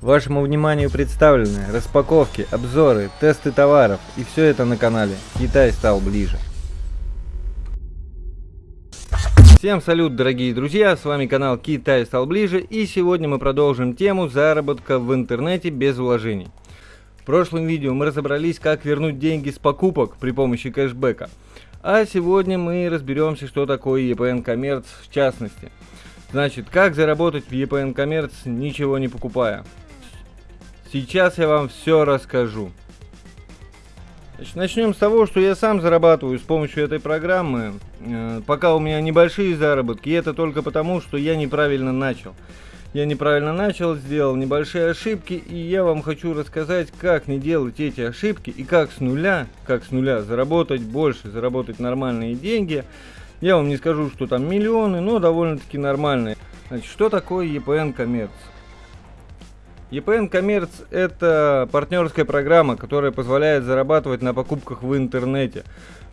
Вашему вниманию представлены распаковки, обзоры, тесты товаров и все это на канале Китай стал ближе. Всем салют, дорогие друзья, с вами канал Китай стал ближе и сегодня мы продолжим тему заработка в интернете без вложений. В прошлом видео мы разобрались, как вернуть деньги с покупок при помощи кэшбэка. А сегодня мы разберемся, что такое EPN Commerce в частности. Значит, как заработать в EPN Commerce, ничего не покупая. Сейчас я вам все расскажу. Значит, начнем с того, что я сам зарабатываю с помощью этой программы. Э, пока у меня небольшие заработки, и это только потому, что я неправильно начал. Я неправильно начал, сделал небольшие ошибки, и я вам хочу рассказать, как не делать эти ошибки, и как с нуля, как с нуля заработать больше, заработать нормальные деньги. Я вам не скажу, что там миллионы, но довольно-таки нормальные. Значит, что такое EPN Commerce? EPN Commerce – это партнерская программа, которая позволяет зарабатывать на покупках в интернете,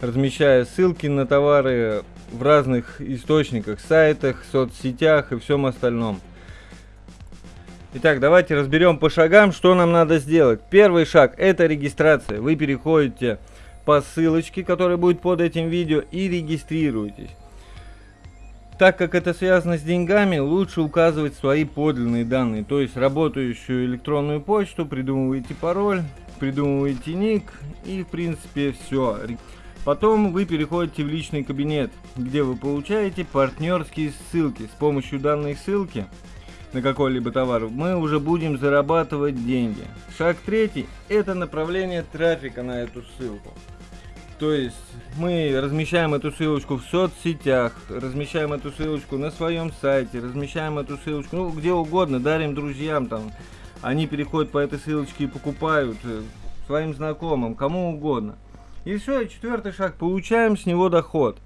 размещая ссылки на товары в разных источниках, сайтах, соцсетях и всем остальном. Итак, давайте разберем по шагам, что нам надо сделать. Первый шаг – это регистрация. Вы переходите по ссылочке, которая будет под этим видео, и регистрируетесь. Так как это связано с деньгами, лучше указывать свои подлинные данные, то есть работающую электронную почту, придумываете пароль, придумываете ник и в принципе все. Потом вы переходите в личный кабинет, где вы получаете партнерские ссылки. С помощью данной ссылки на какой-либо товар мы уже будем зарабатывать деньги. Шаг третий – это направление трафика на эту ссылку. То есть мы размещаем эту ссылочку в соцсетях, размещаем эту ссылочку на своем сайте, размещаем эту ссылочку, ну, где угодно, дарим друзьям там. Они переходят по этой ссылочке и покупают э, своим знакомым, кому угодно. И все, четвертый шаг, получаем с него доход.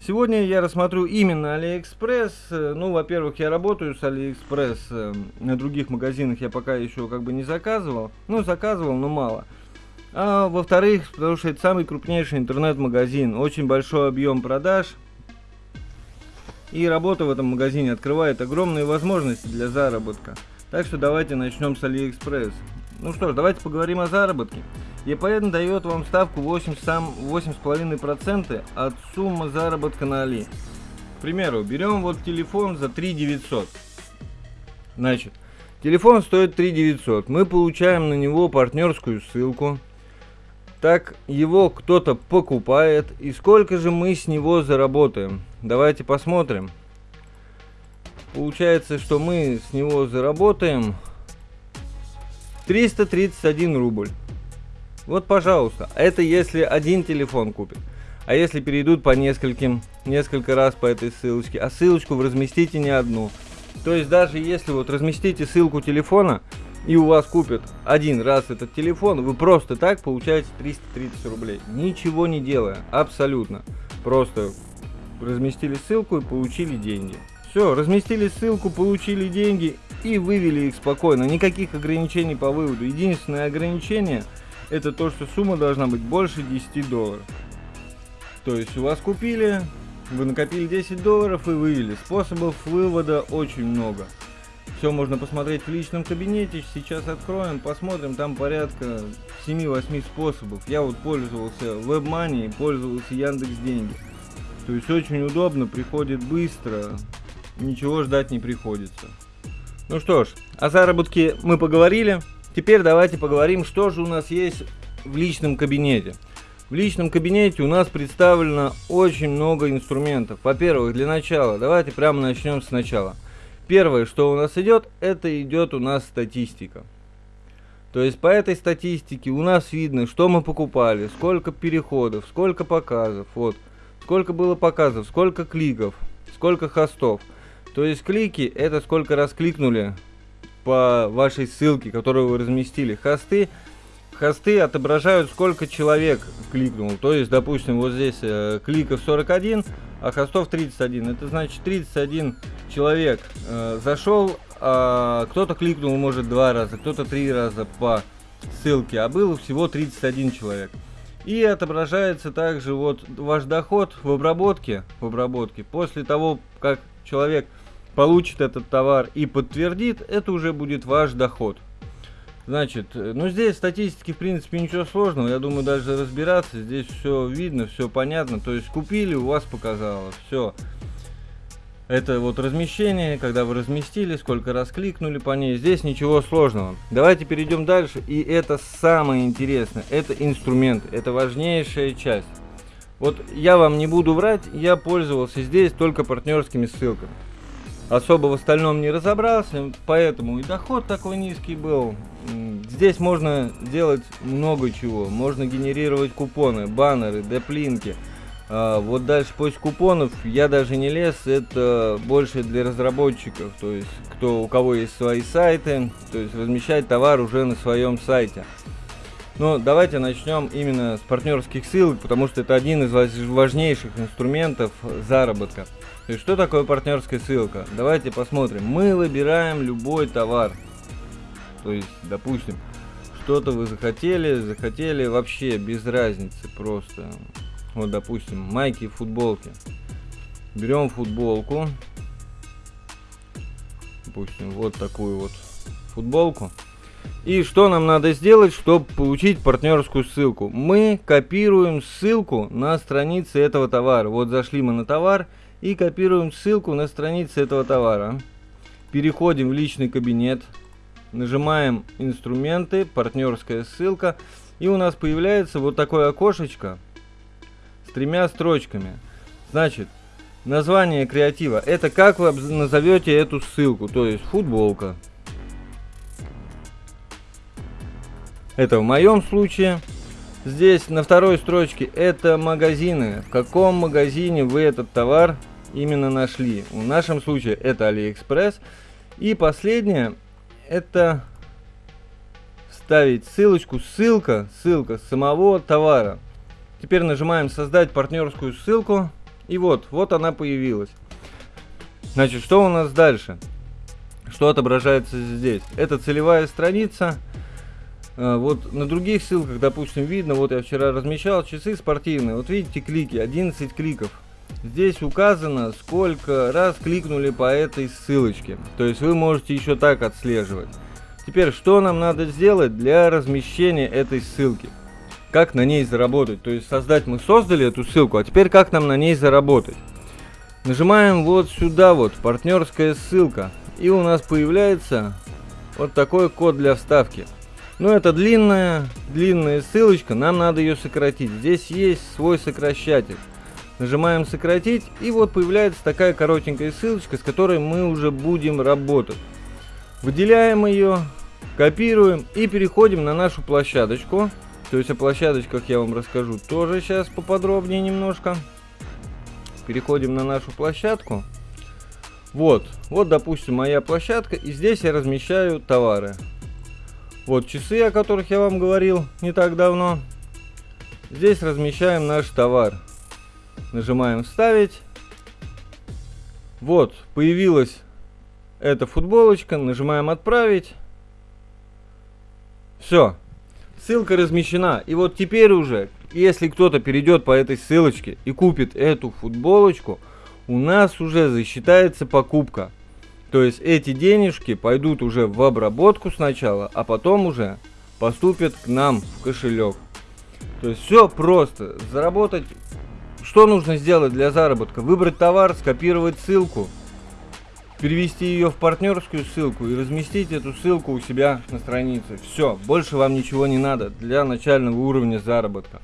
Сегодня я рассмотрю именно Алиэкспресс. Э, ну, во-первых, я работаю с Алиэкспресс. Э, на других магазинах я пока еще как бы не заказывал. Ну, заказывал, но мало. А во-вторых, потому что это самый крупнейший интернет-магазин, очень большой объем продаж. И работа в этом магазине открывает огромные возможности для заработка. Так что давайте начнем с AliExpress. Ну что ж, давайте поговорим о заработке. EPN дает вам ставку 8,5% от суммы заработка на Али. К примеру, берем вот телефон за 3 900. Значит, телефон стоит 3 900. Мы получаем на него партнерскую ссылку так его кто-то покупает, и сколько же мы с него заработаем? Давайте посмотрим. Получается, что мы с него заработаем 331 рубль. Вот, пожалуйста. Это если один телефон купит. А если перейдут по нескольким, несколько раз по этой ссылочке, а ссылочку вы разместите не одну. То есть даже если вот разместите ссылку телефона, и у вас купят один раз этот телефон, вы просто так получаете 330 рублей. Ничего не делая, абсолютно. Просто разместили ссылку и получили деньги. Все, разместили ссылку, получили деньги и вывели их спокойно. Никаких ограничений по выводу. Единственное ограничение это то, что сумма должна быть больше 10 долларов. То есть у вас купили, вы накопили 10 долларов и вывели. Способов вывода очень много. Все можно посмотреть в личном кабинете. Сейчас откроем, посмотрим. Там порядка 7-8 способов. Я вот пользовался WebMoney, пользовался Яндекс Деньги. То есть очень удобно, приходит быстро. Ничего ждать не приходится. Ну что ж, о заработке мы поговорили. Теперь давайте поговорим, что же у нас есть в личном кабинете. В личном кабинете у нас представлено очень много инструментов. Во-первых, для начала, давайте прямо начнем сначала. Первое, что у нас идет, это идет у нас статистика. То есть по этой статистике у нас видно, что мы покупали, сколько переходов, сколько показов, вот, сколько было показов, сколько кликов, сколько хостов. То есть клики это сколько раз кликнули по вашей ссылке, которую вы разместили. Хосты, хосты отображают сколько человек кликнул. То есть, допустим, вот здесь э, кликов 41, а хостов 31. Это значит 31 человек э, зашел, а кто-то кликнул может два раза, кто-то три раза по ссылке, а было всего 31 человек. И отображается также вот ваш доход в обработке, в обработке. После того, как человек получит этот товар и подтвердит, это уже будет ваш доход. Значит, э, ну здесь статистики в принципе ничего сложного, я думаю даже разбираться, здесь все видно, все понятно, то есть купили, у вас показало, все. Это вот размещение, когда вы разместили, сколько раз кликнули по ней, здесь ничего сложного. Давайте перейдем дальше, и это самое интересное, это инструмент, это важнейшая часть. Вот я вам не буду врать, я пользовался здесь только партнерскими ссылками особо в остальном не разобрался, поэтому и доход такой низкий был. Здесь можно делать много чего. Можно генерировать купоны, баннеры, деплинки. А, вот дальше после купонов я даже не лез, это больше для разработчиков, то есть кто, у кого есть свои сайты, то есть размещать товар уже на своем сайте. Но давайте начнем именно с партнерских ссылок, потому что это один из важнейших инструментов заработка. То есть, что такое партнерская ссылка? Давайте посмотрим. Мы выбираем любой товар. То есть, допустим, что-то вы захотели, захотели вообще без разницы просто. Вот, допустим, майки, футболки. Берем футболку. Допустим, вот такую вот футболку. И что нам надо сделать, чтобы получить партнерскую ссылку? Мы копируем ссылку на странице этого товара. Вот зашли мы на товар и копируем ссылку на странице этого товара. Переходим в личный кабинет, нажимаем инструменты, партнерская ссылка, и у нас появляется вот такое окошечко тремя строчками. Значит, название креатива, это как вы назовете эту ссылку, то есть футболка. Это в моем случае. Здесь на второй строчке это магазины. В каком магазине вы этот товар именно нашли. В нашем случае это AliExpress. И последнее, это вставить ссылочку, ссылка, ссылка самого товара. Теперь нажимаем создать партнерскую ссылку. И вот, вот она появилась. Значит, что у нас дальше? Что отображается здесь? Это целевая страница. А, вот на других ссылках, допустим, видно, вот я вчера размещал часы спортивные. Вот видите клики, 11 кликов. Здесь указано, сколько раз кликнули по этой ссылочке. То есть вы можете еще так отслеживать. Теперь, что нам надо сделать для размещения этой ссылки? Как на ней заработать? То есть создать мы создали эту ссылку, а теперь как нам на ней заработать? Нажимаем вот сюда вот, партнерская ссылка. И у нас появляется вот такой код для вставки. Ну это длинная, длинная ссылочка, нам надо ее сократить. Здесь есть свой сокращатель. Нажимаем сократить и вот появляется такая коротенькая ссылочка, с которой мы уже будем работать. Выделяем ее, копируем и переходим на нашу площадочку. То есть о площадочках я вам расскажу тоже сейчас поподробнее немножко. Переходим на нашу площадку. Вот, вот допустим моя площадка и здесь я размещаю товары. Вот часы, о которых я вам говорил не так давно. Здесь размещаем наш товар. Нажимаем «Вставить». Вот, появилась эта футболочка. Нажимаем «Отправить». Все. Ссылка размещена. И вот теперь уже, если кто-то перейдет по этой ссылочке и купит эту футболочку, у нас уже засчитается покупка. То есть эти денежки пойдут уже в обработку сначала, а потом уже поступят к нам в кошелек. То есть все просто. Заработать что нужно сделать для заработка? Выбрать товар, скопировать ссылку, перевести ее в партнерскую ссылку и разместить эту ссылку у себя на странице. Все, больше вам ничего не надо для начального уровня заработка.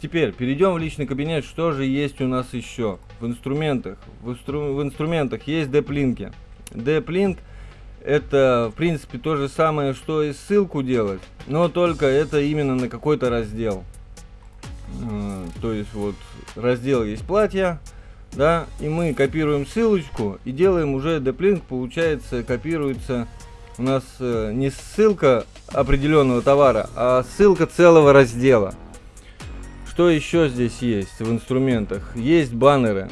Теперь перейдем в личный кабинет. Что же есть у нас еще? В инструментах. В, инстру... в инструментах есть деплинки. Деплинк это в принципе то же самое, что и ссылку делать, но только это именно на какой-то раздел. Э, то есть вот раздел есть платья, да, и мы копируем ссылочку и делаем уже деплинк, получается, копируется у нас э, не ссылка определенного товара, а ссылка целого раздела. Что еще здесь есть в инструментах? Есть баннеры.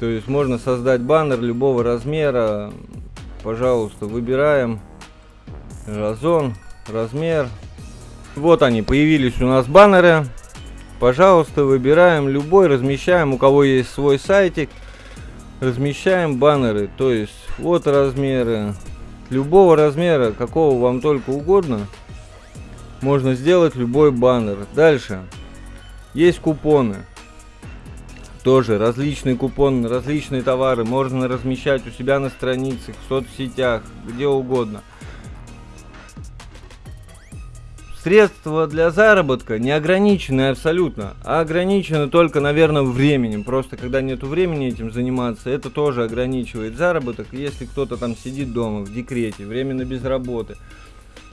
То есть можно создать баннер любого размера. Пожалуйста, выбираем разон, размер. Вот они, появились у нас баннеры. Пожалуйста, выбираем любой, размещаем, у кого есть свой сайтик, размещаем баннеры, то есть вот размеры, любого размера, какого вам только угодно, можно сделать любой баннер. Дальше. Есть купоны. Тоже различные купоны, различные товары можно размещать у себя на страницах, в соцсетях, где угодно. Средства для заработка не ограничены абсолютно, а ограничены только, наверное, временем. Просто когда нету времени этим заниматься, это тоже ограничивает заработок. Если кто-то там сидит дома в декрете, временно без работы,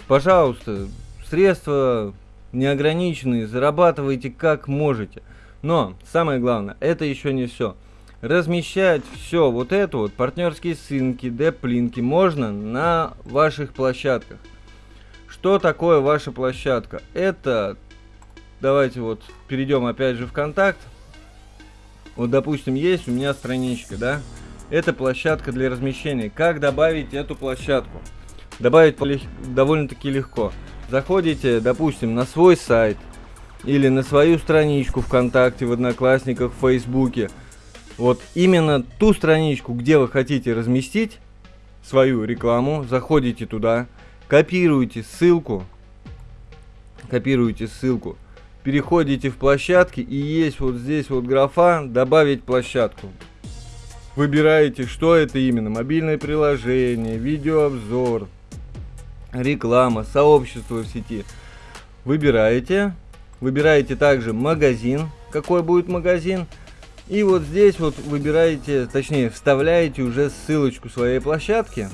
пожалуйста, средства не ограничены, зарабатывайте как можете. Но самое главное, это еще не все. Размещать все вот это вот, партнерские ссылки, деп-линки можно на ваших площадках. Что такое ваша площадка? Это, давайте вот перейдем опять же в контакт. Вот, допустим, есть у меня страничка, да? Это площадка для размещения. Как добавить эту площадку? Добавить довольно-таки легко. Заходите, допустим, на свой сайт или на свою страничку ВКонтакте, в Одноклассниках, в Фейсбуке. Вот именно ту страничку, где вы хотите разместить свою рекламу, заходите туда, копируете ссылку, копируете ссылку, переходите в площадки и есть вот здесь вот графа «Добавить площадку». Выбираете, что это именно, мобильное приложение, видеообзор, реклама, сообщество в сети. Выбираете, выбираете также магазин, какой будет магазин, и вот здесь вот выбираете, точнее вставляете уже ссылочку своей площадки,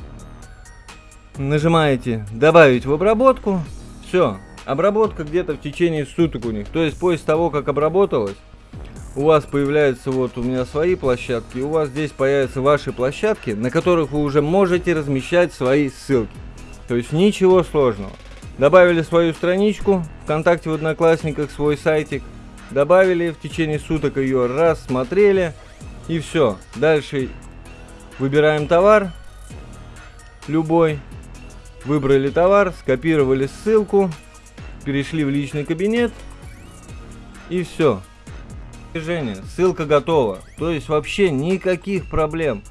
нажимаете добавить в обработку, все, обработка где-то в течение суток у них, то есть после того, как обработалась, у вас появляются вот у меня свои площадки, у вас здесь появятся ваши площадки, на которых вы уже можете размещать свои ссылки. То есть ничего сложного. Добавили свою страничку, ВКонтакте в Одноклассниках свой сайтик, добавили, в течение суток ее рассмотрели, и все. Дальше выбираем товар, любой, Выбрали товар, скопировали ссылку, перешли в личный кабинет и все. Движение, ссылка готова. То есть вообще никаких проблем.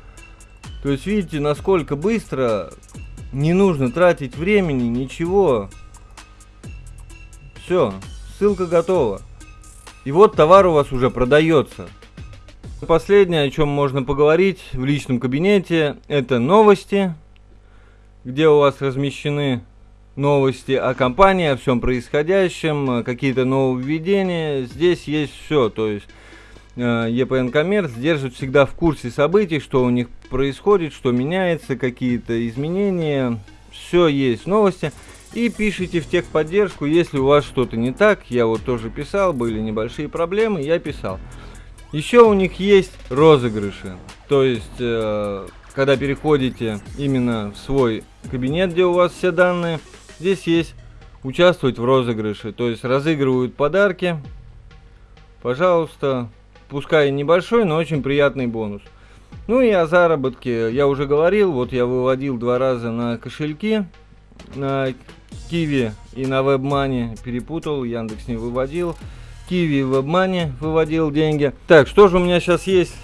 То есть видите, насколько быстро, не нужно тратить времени, ничего. Все, ссылка готова. И вот товар у вас уже продается. Последнее, о чем можно поговорить в личном кабинете, это новости где у вас размещены новости о компании, о всем происходящем, какие-то нововведения. Здесь есть все, то есть э, EPN Commerce держит всегда в курсе событий, что у них происходит, что меняется, какие-то изменения. Все есть новости. И пишите в техподдержку, если у вас что-то не так. Я вот тоже писал, были небольшие проблемы, я писал. Еще у них есть розыгрыши. То есть э, когда переходите именно в свой кабинет, где у вас все данные, здесь есть участвовать в розыгрыше, то есть разыгрывают подарки. Пожалуйста, пускай небольшой, но очень приятный бонус. Ну и о заработке я уже говорил, вот я выводил два раза на кошельки, на Киви и на WebMoney, перепутал, Яндекс не выводил. Киви и WebMoney выводил деньги. Так, что же у меня сейчас есть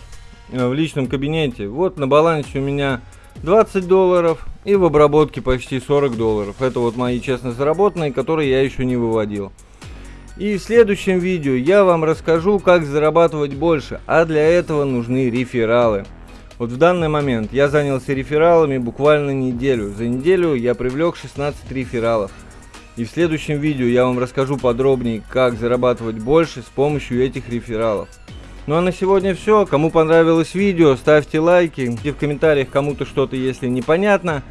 Э, в личном кабинете. Вот на балансе у меня 20 долларов и в обработке почти 40 долларов. Это вот мои честно заработанные, которые я еще не выводил. И в следующем видео я вам расскажу, как зарабатывать больше, а для этого нужны рефералы. Вот в данный момент я занялся рефералами буквально неделю. За неделю я привлек 16 рефералов. И в следующем видео я вам расскажу подробнее, как зарабатывать больше с помощью этих рефералов. Ну а на сегодня все. Кому понравилось видео, ставьте лайки. И в комментариях кому-то что-то, если непонятно.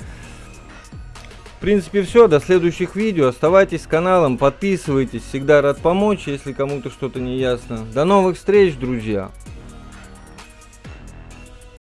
В принципе все. До следующих видео. Оставайтесь с каналом, подписывайтесь. Всегда рад помочь, если кому-то что-то не ясно. До новых встреч, друзья.